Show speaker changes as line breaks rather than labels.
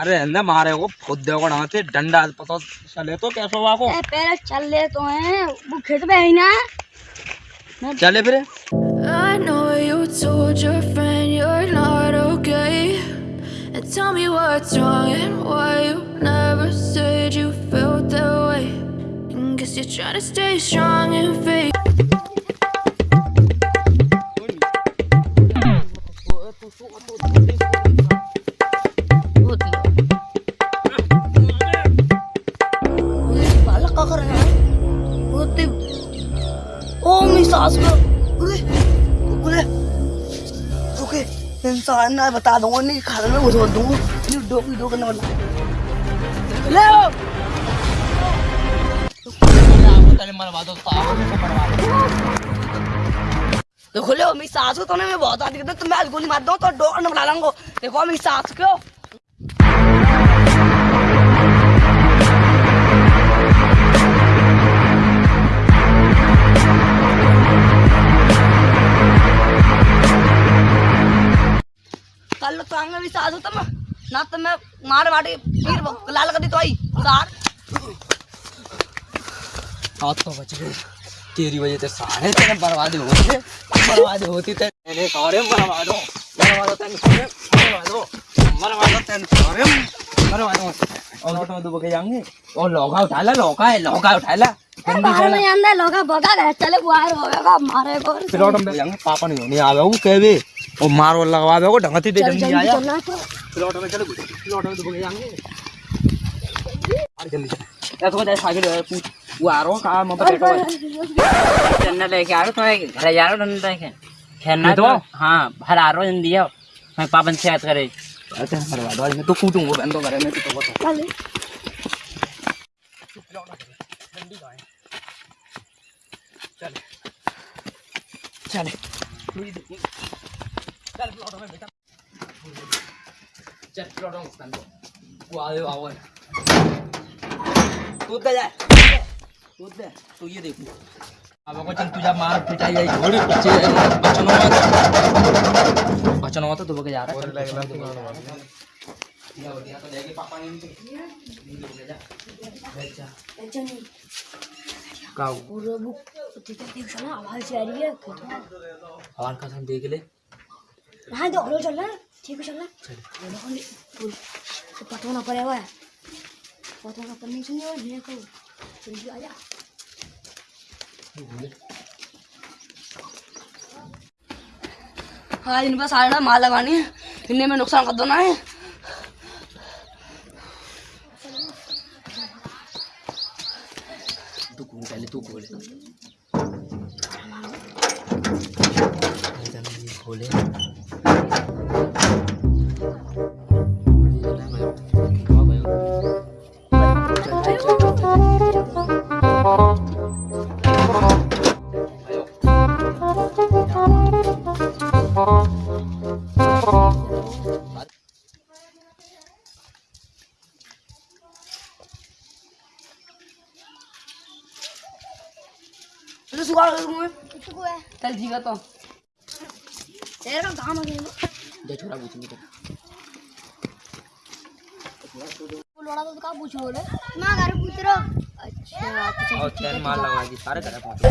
अरे अंदर मारे को खुद देखो ना डंडा पता चले तो कैसे हुआ को
पहले चल ले तो हैं वो खेत में है ना
चले फिर
I know you told your friend you're not okay. And tell me what's wrong and why you never said you felt that way. And guess you're trying to stay strong and fake.
मेरी सास को। अरे okay इंसान ना बता दूँगा, नहीं खाने में घुस दूँगा। नहीं डोकी डो करने वाला। ले आओ। देखो, ले मेरी सास को तो ना मैं बहुत कहता तो मैं गोली मार दूँ तो डॉक्टर ने बुला लाऊँगा। देखो, मेरी सास को। सास होता मैं ना तो मैं मार मारे फिर लाल कर दी तो आई सार।
हाथ तो बच गए। तेरी वजह से सारे तेरे बर्बाद होते बर्बाद होती तेरे सारे बर्बाद हो। बर्बाद हो तेरे सारे बर्बाद हो। बर्बाद हो तेरे सारे बर्बाद हो। और तो दो बके जाएँगे और लौका उठा ला लौका है लौका उठा ला।
बाहर में अंदर लोग भगा गए चले बाहर होगा मारे को
प्लॉट में जाएँगे पापा नहीं नहीं आवे वो कहवे और मारो लगवा को ढंगती दे
चल
जल्दी
जल्दी
आया।
चलना तो।
प्लॉट में चलो प्लॉट में दो बके जाएँगे अरे जल्दी चल तो जाए साइकिल पूछ। वो आ रहा कहाँ मैं बैठो
चन्ना लेके आ रहा तुम्हें घर जा रहा डंडा लेके खेलना
ये
तो?
तो?
हाँ भर आ रहा जल्दी आओ। मैं पापन से याद करे।
अरे बर्बाद हो मैं तो कूटूँगा बंदो करे मैं तो बता
चल।
चले। चल प्लॉट में बेटा चल प्लॉट में बंदो वो आए आओ तू जा तू दे तू ये देखो अब को चल तुझा मार पिटाई आई घोड़ी पीछे बचनो मत बचनो मत तू बके जा रहा है या हो गया तो जाएगी पापा ने इनके जा जा काऊ
पूरा बुक ठीक है देख चला आवाज़ आ रही है
हवान का देख ले
हाँ तो हेलो चल रहा है। ठीक है चल रहा है नहीं, तो ना पड़े हुआ है। ना पड़ने चाहिए और ये को जल्दी आ जा हाँ इन पर सारे ना माल लगानी है। इन्हें में नुकसान कर दो ना है।
तू कूद पहले तू खोले खोले
तो सुखा रहे दूँगा चल ठीक है तो। तेरा काम है
दे छोरा पूछेंगे तो
लोड़ा तो का पूछ बोले माँ घर पूछ रहा अच्छा तो चल
और चैन मार लगा दी सारे करे पहुँचे